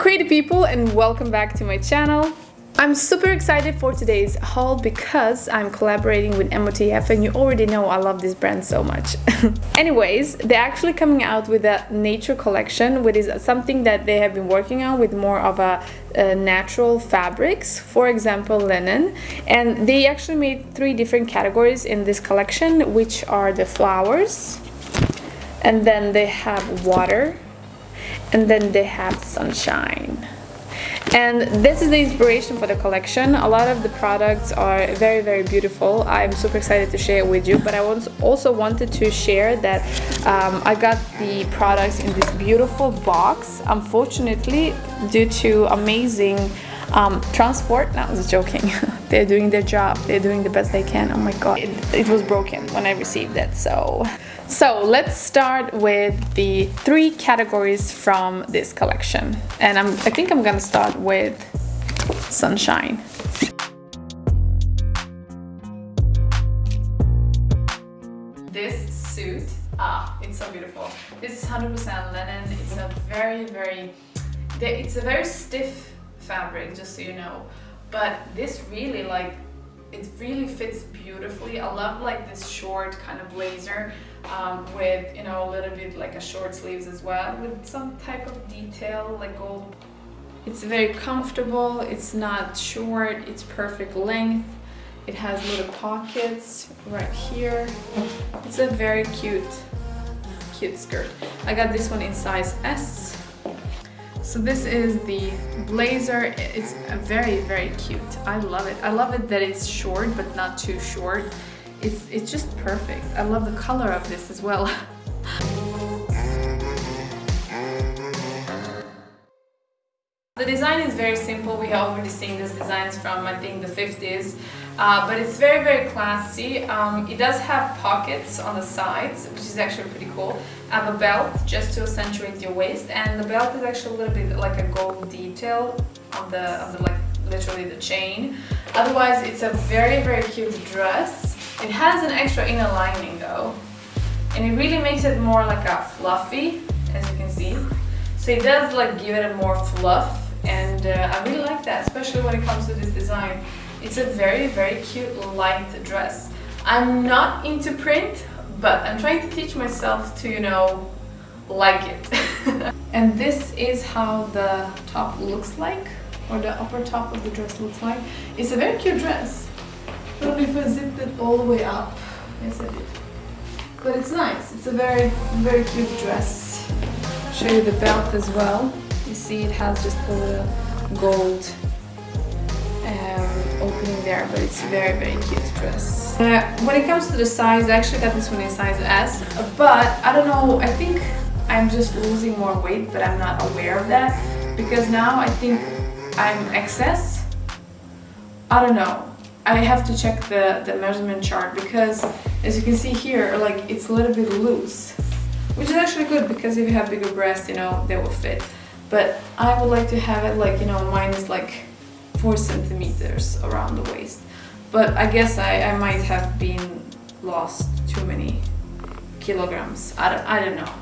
creative people and welcome back to my channel. I'm super excited for today's haul because I'm collaborating with MOTF and you already know I love this brand so much. Anyways, they're actually coming out with a nature collection which is something that they have been working on with more of a, a natural fabrics, for example linen. And they actually made three different categories in this collection which are the flowers and then they have water and then they have sunshine. And this is the inspiration for the collection. A lot of the products are very very beautiful. I'm super excited to share it with you but i also wanted to share that um, i got the products in this beautiful box. Unfortunately due to amazing um, transport no, i was joking they're doing their job they're doing the best they can oh my god it, it was broken when i received it so so let's start with the three categories from this collection. And I'm, I think I'm gonna start with Sunshine. This suit, ah, it's so beautiful. This is 100% linen. It's a very, very, it's a very stiff fabric, just so you know. But this really like it really fits beautifully. I love like this short kind of blazer um, with, you know, a little bit like a short sleeves as well with some type of detail like gold. It's very comfortable, it's not short, it's perfect length. It has little pockets right here. It's a very cute, cute skirt. I got this one in size S. So this is the blazer. It's very, very cute. I love it. I love it that it's short, but not too short. It's, it's just perfect. I love the color of this as well. The design is very simple. We have already seen these designs from I think the 50s, uh, but it's very very classy. Um, it does have pockets on the sides, which is actually pretty cool. I have a belt just to accentuate your waist, and the belt is actually a little bit like a gold detail on the on the like literally the chain. Otherwise, it's a very very cute dress. It has an extra inner lining though, and it really makes it more like a fluffy, as you can see. So it does like give it a more fluff and uh, I really like that, especially when it comes to this design. It's a very, very cute light dress. I'm not into print, but I'm trying to teach myself to, you know, like it. and this is how the top looks like, or the upper top of the dress looks like. It's a very cute dress. I don't know if I zipped it all the way up. Yes, I did. But it's nice. It's a very, very cute dress. Show you the belt as well. You see it has just a little gold um, opening there, but it's very, very cute dress. Uh, when it comes to the size, I actually got this one in size S, but I don't know, I think I'm just losing more weight, but I'm not aware of that because now I think I'm XS. I don't know. I have to check the, the measurement chart because as you can see here, like it's a little bit loose, which is actually good because if you have bigger breasts, you know, they will fit but I would like to have it like you know mine is like four centimeters around the waist. But I guess I, I might have been lost too many kilograms. I don't, I don't know.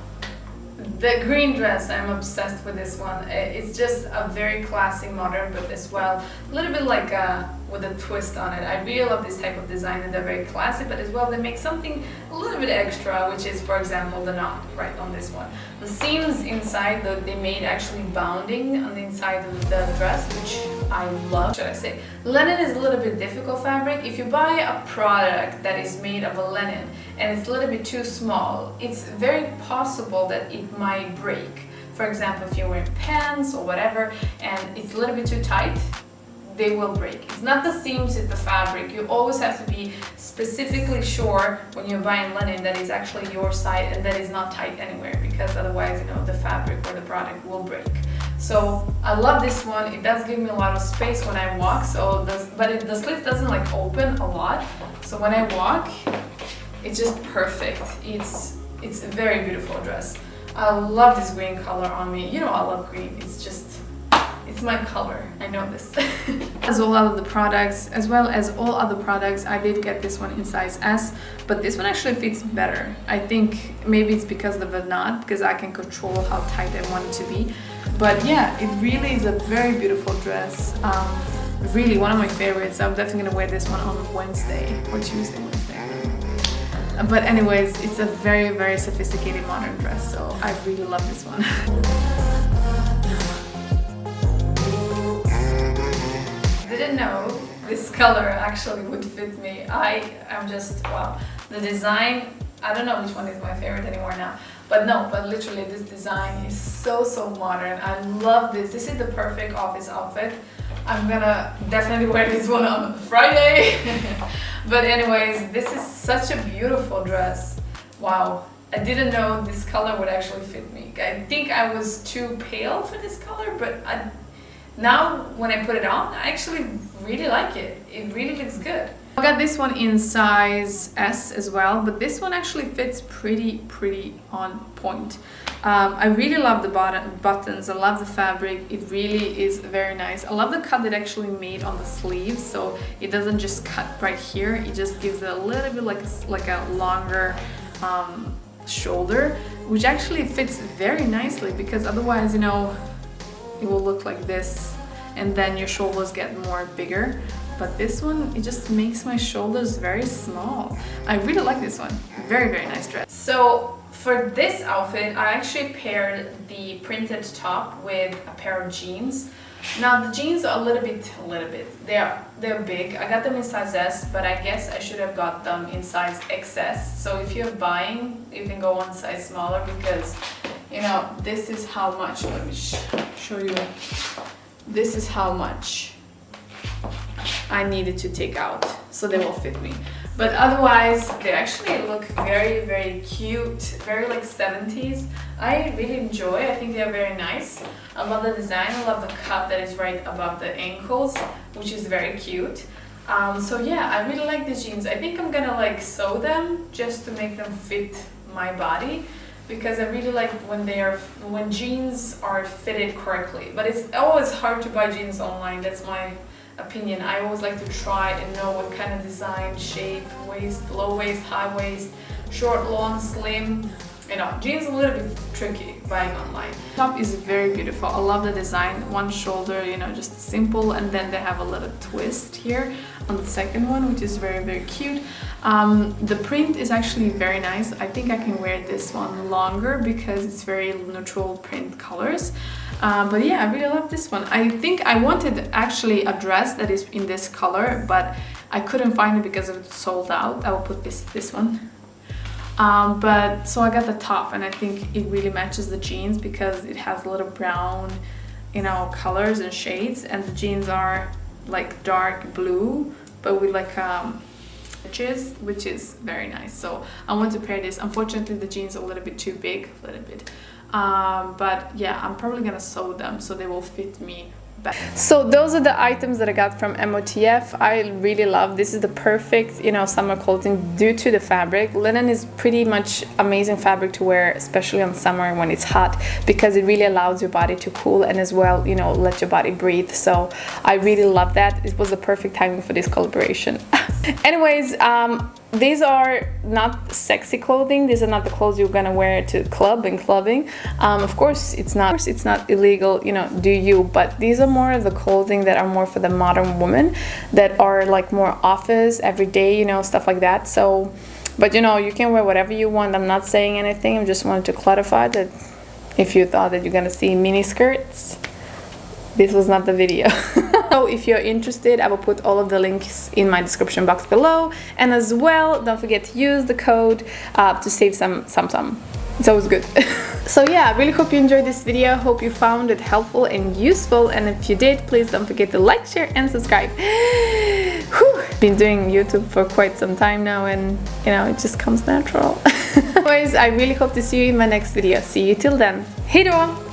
The green dress, I'm obsessed with this one. It's just a very classy modern, but as well a little bit like a, with a twist on it. I really love this type of design and they're very classic, but as well they make something a little bit extra, which is, for example, the knot right on this one. The seams inside, the, they made actually bounding on the inside of the dress, which I love, should I say. Linen is a little bit difficult fabric. If you buy a product that is made of a linen and it's a little bit too small, it's very possible that it might break. For example, if you're wearing pants or whatever and it's a little bit too tight, they will break. It's not the seams, it's the fabric. You always have to be specifically sure when you're buying linen that is actually your side and that is not tight anywhere because otherwise, you know, the fabric or the product will break. So I love this one. It does give me a lot of space when I walk. So this, but it, the slit doesn't like open a lot. So when I walk, it's just perfect. It's it's a very beautiful dress. I love this green color on me. You know I love green. It's just it's my color. I know this. as all of the products, as well as all other products, I did get this one in size S, but this one actually fits better. I think maybe it's because of the knot, because I can control how tight I want it to be but yeah, it really is a very beautiful dress. Um, really one of my favorites. I'm definitely gonna wear this one on Wednesday or Tuesday, Wednesday. But anyways, it's a very, very sophisticated modern dress, so I really love this one. Didn't know this color actually would fit me. I am just, wow. The design, I don't know which one is my favorite anymore now. But no, but literally this design is so, so modern. I love this. This is the perfect office outfit. I'm gonna definitely wear this one on Friday. but anyways, this is such a beautiful dress. Wow. I didn't know this color would actually fit me. I think I was too pale for this color, but I, now when I put it on, I actually really like it. It really looks good. I got this one in size S as well, but this one actually fits pretty, pretty on point. Um, I really love the buttons, I love the fabric, it really is very nice. I love the cut that actually made on the sleeves, so it doesn't just cut right here, it just gives it a little bit like a, like a longer um, shoulder, which actually fits very nicely because otherwise, you know, it will look like this and then your shoulders get more bigger. But this one it just makes my shoulders very small. I really like this one. Very very nice dress. So for this outfit I actually paired the printed top with a pair of jeans. Now the jeans are a little bit a little bit they're they're big. I got them in size S but I guess I should have got them in size XS so if you're buying you can go one size smaller because you know this is how much let me sh show you this is how much I needed to take out so they will fit me. But otherwise they actually look very very cute very like 70s I really enjoy I think they're very nice. I love the design. I love the cut that is right above the ankles which is very cute. Um, so yeah I really like these jeans. I think I'm gonna like sew them just to make them fit my body because I really like when they are when jeans are fitted correctly. But it's always hard to buy jeans online that's my opinion. I always like to try and know what kind of design shape waist low waist high waist short long slim you know jeans a little bit tricky buying online. Top is very beautiful. I love the design. One shoulder you know just simple. And then they have a little twist here on the second one which is very very cute. Um, the print is actually very nice. I think i can wear this one longer because it's very neutral print colors. Uh, but yeah i really love this one. I think i wanted actually a dress that is in this color but i couldn't find it because it's sold out. I will put this this one um, but so I got the top and I think it really matches the jeans because it has a little brown you know colors and shades and the jeans are like dark blue but with like um edges which is very nice. So I want to pair this. Unfortunately the jeans are a little bit too big a little bit um, but yeah I'm probably gonna sew them so they will fit me better. so those are the items that I got from MOTF. I really love this is the perfect you know summer clothing due to the fabric. Linen is pretty much amazing fabric to wear especially on summer when it's hot because it really allows your body to cool and as well you know let your body breathe. So I really love that. It was the perfect timing for this collaboration. Anyways, um, these are not sexy clothing. These are not the clothes you're gonna wear to club and clubbing. Um, of course it's not Of course, it's not illegal you know do you but these are more of the clothing that are more for the modern woman that are like more office everyday you know stuff like that. So but you know you can wear whatever you want. I'm not saying anything. I just wanted to clarify that if you thought that you're gonna see mini skirts this was not the video so if you're interested i will put all of the links in my description box below. And as well don't forget to use the code uh, to save some some some. It's always good. So yeah i really hope you enjoyed this video. Hope you found it helpful and useful. And if you did please don't forget to like share and subscribe. Whew. been doing youtube for quite some time now and you know it just comes natural. Anyways i really hope to see you in my next video. See you till then. Hej då